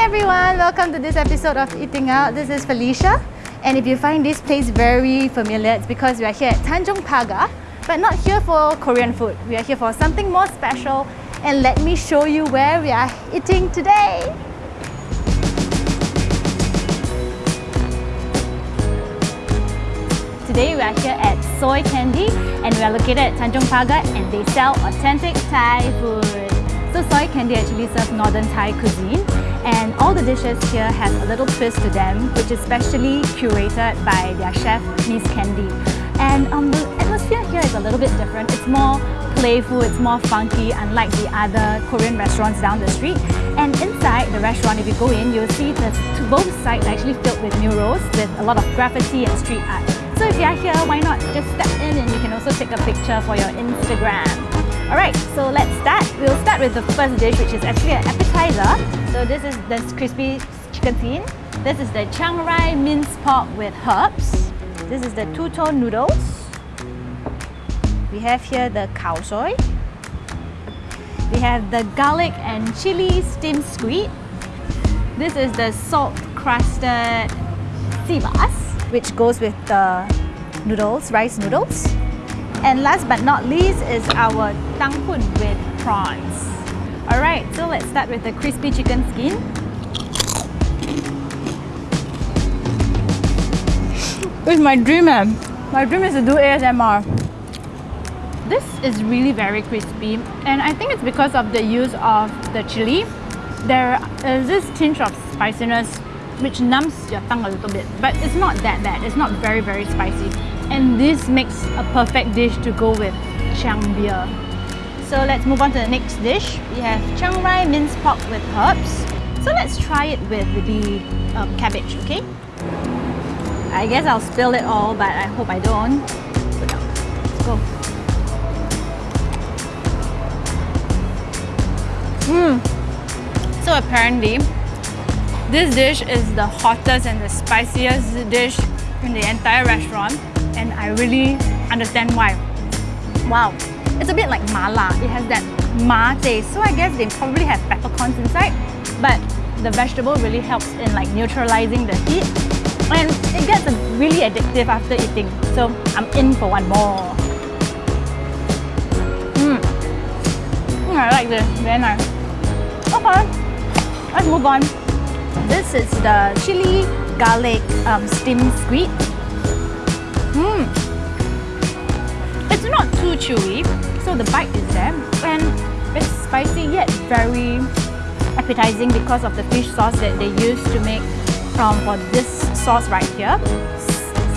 everyone, welcome to this episode of Eating Out. This is Felicia. And if you find this place very familiar, it's because we are here at Tanjong Pagar, but not here for Korean food. We are here for something more special. And let me show you where we are eating today. Today we are here at Soy Candy and we are located at Tanjong Pagar and they sell authentic Thai food. So Soy Candy actually serves northern Thai cuisine and all the dishes here have a little twist to them which is specially curated by their chef Miss Candy. And um, the atmosphere here is a little bit different. It's more playful, it's more funky unlike the other Korean restaurants down the street. And inside the restaurant, if you go in, you'll see that both sides are actually filled with murals with a lot of graffiti and street art. So if you're here, why not just step in and you can also take a picture for your Instagram. Alright, so let's start. We'll start with the first dish which is actually an appetizer. So this is the crispy chicken skin. This is the Chiang Rai minced pork with herbs. This is the two-tone noodles. We have here the khao soi. We have the garlic and chili steamed squid. This is the salt crusted bass which goes with the noodles, rice noodles. And last but not least is our tang hoon with prawns. Alright, so let's start with the crispy chicken skin. It's my dream eh? My dream is to do ASMR. This is really very crispy and I think it's because of the use of the chili. There is this tinge of spiciness which numbs your tongue a little bit. But it's not that bad. It's not very, very spicy. And this makes a perfect dish to go with Chang beer. So let's move on to the next dish. We have Chiang Rai minced pork with herbs. So let's try it with the um, cabbage, okay? I guess I'll spill it all, but I hope I don't. Let's go. Mmm. So apparently, this dish is the hottest and the spiciest dish in the entire restaurant and I really understand why. Wow, it's a bit like mala. It has that ma taste. So I guess they probably have peppercorns inside, but the vegetable really helps in like neutralizing the heat and it gets really addictive after eating. So I'm in for one more. Mm. Mm, I like this, very nice. Okay, let's move on. This is the chili garlic um, steamed squid. Mmm. It's not too chewy, so the bite is there. And it's spicy yet very appetizing because of the fish sauce that they use to make um, for this sauce right here.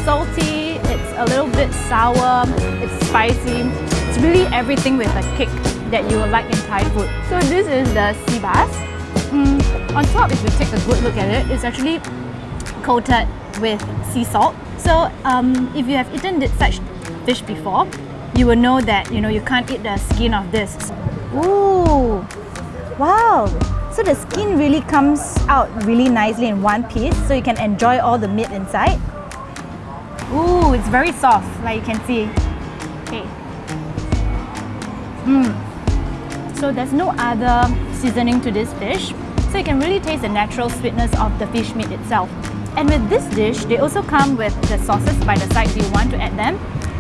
salty, it's a little bit sour, it's spicy. It's really everything with a kick that you will like in Thai food. So this is the sea bass. Mm, on top, if you take a good look at it, it's actually coated with sea salt. So um, if you have eaten such fish before, you will know that you know you can't eat the skin of this. Ooh, wow! So the skin really comes out really nicely in one piece, so you can enjoy all the meat inside. Ooh, it's very soft, like you can see. Okay. Mm. So there's no other seasoning to this fish so you can really taste the natural sweetness of the fish meat itself. And with this dish, they also come with the sauces by the side you want to add them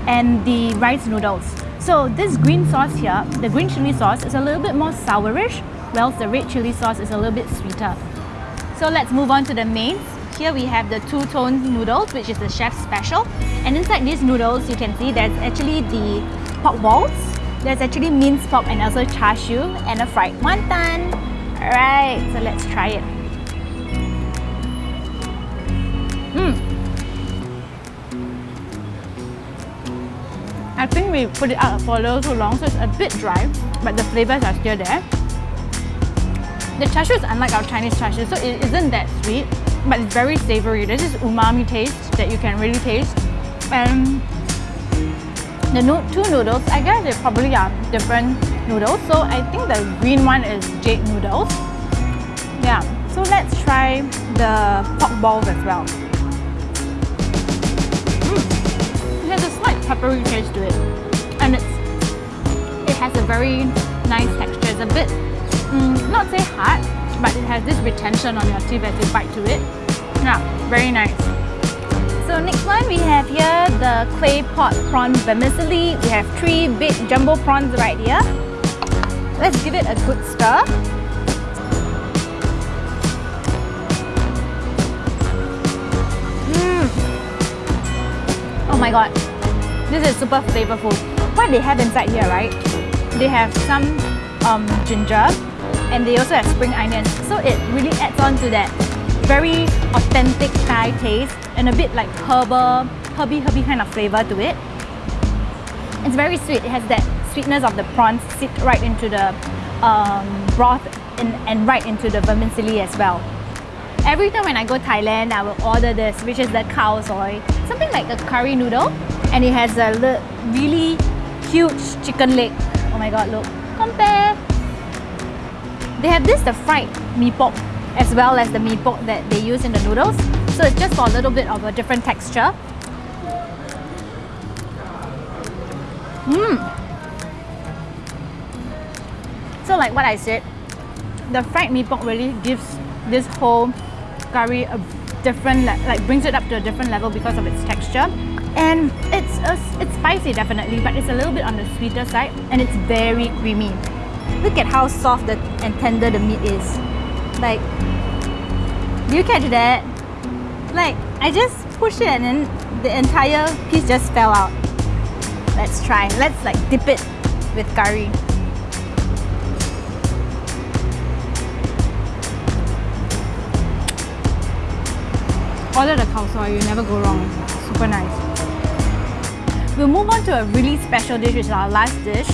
and the rice noodles. So this green sauce here, the green chili sauce is a little bit more sourish, whilst the red chili sauce is a little bit sweeter. So let's move on to the mains. Here we have the two-tone noodles, which is the chef's special. And inside these noodles, you can see there's actually the pork balls, there's actually minced pork and also char siu and a fried wonton. Alright, so let's try it. I think we put it out for a little too long, so it's a bit dry, but the flavors are still there. The char siu is unlike our Chinese char siu, so it isn't that sweet, but it's very savory. There's this umami taste that you can really taste. And the no two noodles, I guess they probably are different noodles. So I think the green one is jade noodles. Yeah, so let's try the pork balls as well. Peppery taste to it. And it's it has a very nice texture. It's a bit, mm, not say hard, but it has this retention on your teeth as you bite to it. Yeah, very nice. So next one we have here the clay pot prawn vermicelli. We have three big jumbo prawns right here. Let's give it a good stir. Mmm. Oh my god, this is super flavorful. What they have inside here, right? They have some um, ginger and they also have spring onions. So it really adds on to that very authentic Thai taste and a bit like herbal, herby herby kind of flavor to it. It's very sweet. It has that sweetness of the prawns sit right into the um, broth and, and right into the vermicelli as well. Every time when I go Thailand, I will order this, which is the khao soi. Something like a curry noodle. And it has a really huge chicken leg. Oh my god, look. Compare! They have this, the fried mee pok, as well as the mee pok that they use in the noodles. So it's just for a little bit of a different texture. Mmm! So like what I said, the fried mee pok really gives this whole curry a different, like brings it up to a different level because of its texture. And it's, uh, a, it's spicy definitely, but it's a little bit on the sweeter side and it's very creamy. Look at how soft and tender the meat is. Like, you catch that? Like, I just pushed it and then the entire piece just fell out. Let's try. Let's like dip it with curry. Order the khao soi, you never go wrong. Super nice. We'll move on to a really special dish, which is our last dish,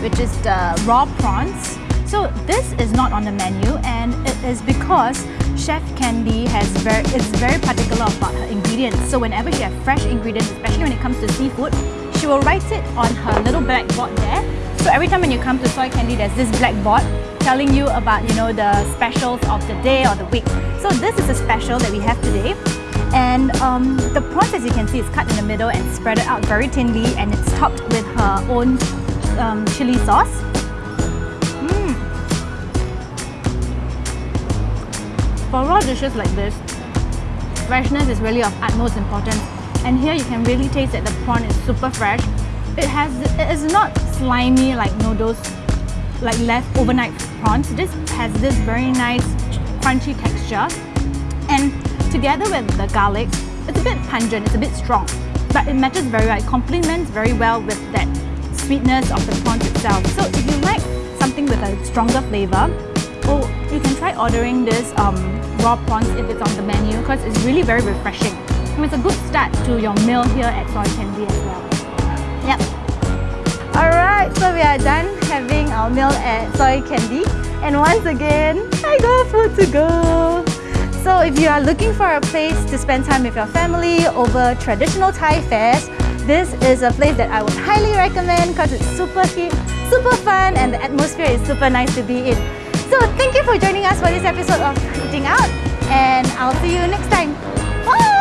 which is the raw prawns. So this is not on the menu and it is because Chef Candy has very, is very particular about her ingredients. So whenever she has fresh ingredients, especially when it comes to seafood, she will write it on her little blackboard there. So every time when you come to Soy Candy, there's this blackboard telling you about, you know, the specials of the day or the week. So this is a special that we have today. And um, the prawns, as you can see, is cut in the middle and spread it out very thinly and it's topped with her own um, chili sauce. Mm. For raw dishes like this, freshness is really of utmost importance. And here you can really taste that the prawn is super fresh. It has, it is not slimy like noodles, like left overnight prawns. This has this very nice crunchy texture. Together with the garlic, it's a bit pungent, it's a bit strong. But it matches very well, it complements very well with that sweetness of the prawns itself. So if you like something with a stronger flavor, oh, you can try ordering this um, raw prawns if it's on the menu because it's really very refreshing. And it's a good start to your meal here at Soy Candy as well. Yep. Alright, so we are done having our meal at Soy Candy. And once again, I got food to go. So if you are looking for a place to spend time with your family over traditional Thai fares, this is a place that I would highly recommend because it's super cute, super fun and the atmosphere is super nice to be in. So thank you for joining us for this episode of Eating Out and I'll see you next time. Bye!